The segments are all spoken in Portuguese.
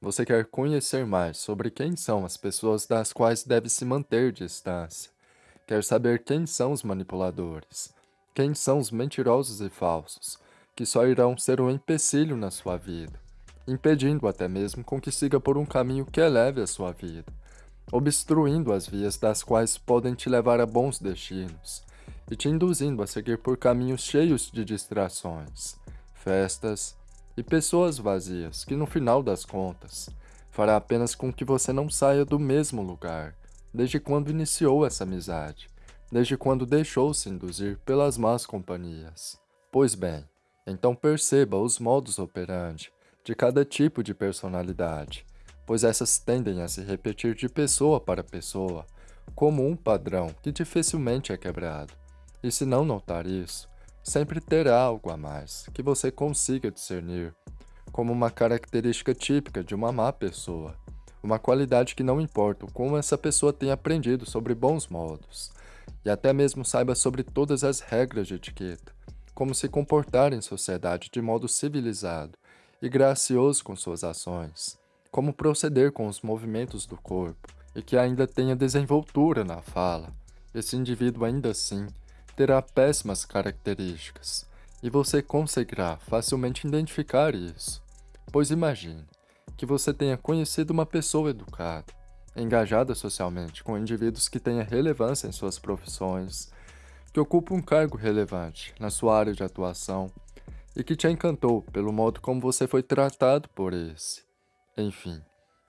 Você quer conhecer mais sobre quem são as pessoas das quais deve se manter distância. Quer saber quem são os manipuladores, quem são os mentirosos e falsos, que só irão ser um empecilho na sua vida, impedindo até mesmo com que siga por um caminho que eleve a sua vida, obstruindo as vias das quais podem te levar a bons destinos e te induzindo a seguir por caminhos cheios de distrações, festas, e pessoas vazias, que no final das contas, fará apenas com que você não saia do mesmo lugar, desde quando iniciou essa amizade, desde quando deixou-se induzir pelas más companhias. Pois bem, então perceba os modos operandi de cada tipo de personalidade, pois essas tendem a se repetir de pessoa para pessoa, como um padrão que dificilmente é quebrado. E se não notar isso, sempre terá algo a mais que você consiga discernir como uma característica típica de uma má pessoa, uma qualidade que não importa como essa pessoa tenha aprendido sobre bons modos, e até mesmo saiba sobre todas as regras de etiqueta, como se comportar em sociedade de modo civilizado e gracioso com suas ações, como proceder com os movimentos do corpo, e que ainda tenha desenvoltura na fala. Esse indivíduo ainda assim terá péssimas características, e você conseguirá facilmente identificar isso. Pois imagine que você tenha conhecido uma pessoa educada, engajada socialmente com indivíduos que tenha relevância em suas profissões, que ocupa um cargo relevante na sua área de atuação e que te encantou pelo modo como você foi tratado por esse. Enfim,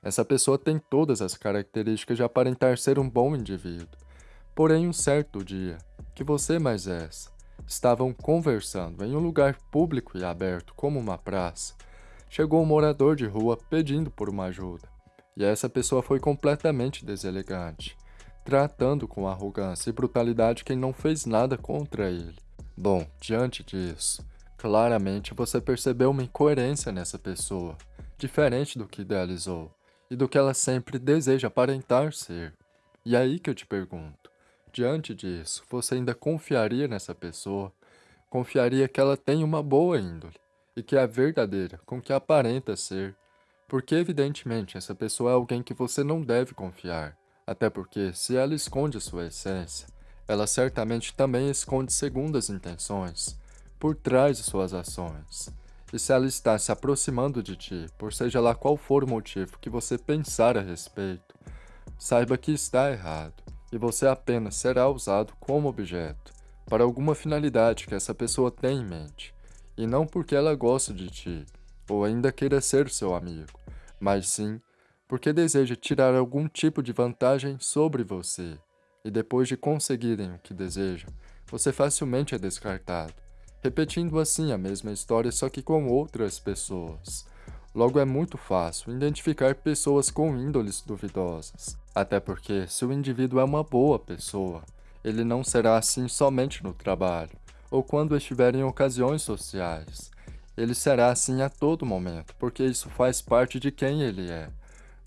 essa pessoa tem todas as características de aparentar ser um bom indivíduo, porém um certo dia, que você mais essa, estavam conversando em um lugar público e aberto como uma praça, chegou um morador de rua pedindo por uma ajuda, e essa pessoa foi completamente deselegante, tratando com arrogância e brutalidade quem não fez nada contra ele. Bom, diante disso, claramente você percebeu uma incoerência nessa pessoa, diferente do que idealizou, e do que ela sempre deseja aparentar ser. E aí que eu te pergunto, Diante disso, você ainda confiaria nessa pessoa? Confiaria que ela tem uma boa índole e que é verdadeira com que aparenta ser? Porque, evidentemente, essa pessoa é alguém que você não deve confiar. Até porque, se ela esconde sua essência, ela certamente também esconde segundas intenções por trás de suas ações. E se ela está se aproximando de ti, por seja lá qual for o motivo que você pensar a respeito, saiba que está errado e você apenas será usado como objeto para alguma finalidade que essa pessoa tem em mente, e não porque ela gosta de ti ou ainda queira ser seu amigo, mas sim porque deseja tirar algum tipo de vantagem sobre você. E depois de conseguirem o que desejam, você facilmente é descartado, repetindo assim a mesma história só que com outras pessoas. Logo é muito fácil identificar pessoas com índoles duvidosas, até porque se o indivíduo é uma boa pessoa, ele não será assim somente no trabalho, ou quando estiver em ocasiões sociais. Ele será assim a todo momento, porque isso faz parte de quem ele é,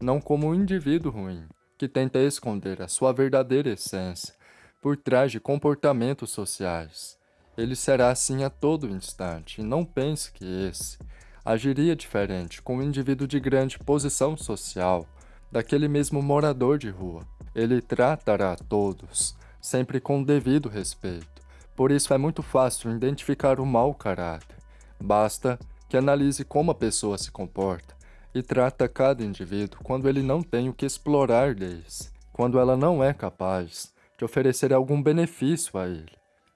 não como um indivíduo ruim, que tenta esconder a sua verdadeira essência por trás de comportamentos sociais. Ele será assim a todo instante, e não pense que esse agiria diferente com um indivíduo de grande posição social, daquele mesmo morador de rua. Ele tratará todos, sempre com devido respeito. Por isso é muito fácil identificar o mau caráter. Basta que analise como a pessoa se comporta e trata cada indivíduo quando ele não tem o que explorar deles, quando ela não é capaz de oferecer algum benefício a ele.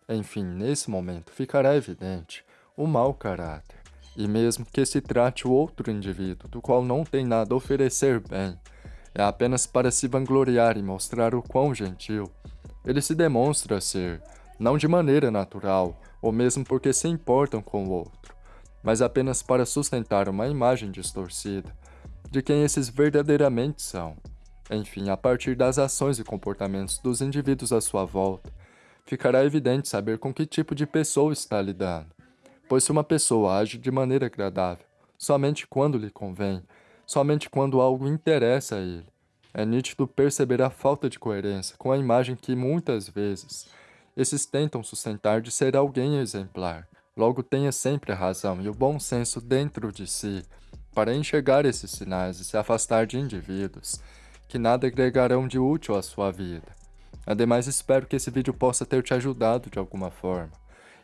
Enfim, nesse momento ficará evidente o mau caráter. E mesmo que se trate o outro indivíduo, do qual não tem nada a oferecer bem, é apenas para se vangloriar e mostrar o quão gentil, ele se demonstra ser, não de maneira natural, ou mesmo porque se importam com o outro, mas apenas para sustentar uma imagem distorcida de quem esses verdadeiramente são. Enfim, a partir das ações e comportamentos dos indivíduos à sua volta, ficará evidente saber com que tipo de pessoa está lidando Pois se uma pessoa age de maneira agradável, somente quando lhe convém, somente quando algo interessa a ele, é nítido perceber a falta de coerência com a imagem que, muitas vezes, esses tentam sustentar de ser alguém exemplar. Logo tenha sempre a razão e o bom senso dentro de si, para enxergar esses sinais e se afastar de indivíduos que nada agregarão de útil à sua vida. Ademais, espero que esse vídeo possa ter te ajudado de alguma forma.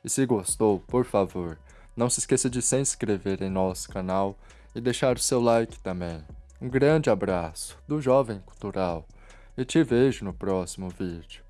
E se gostou, por favor, não se esqueça de se inscrever em nosso canal e deixar o seu like também. Um grande abraço do Jovem Cultural e te vejo no próximo vídeo.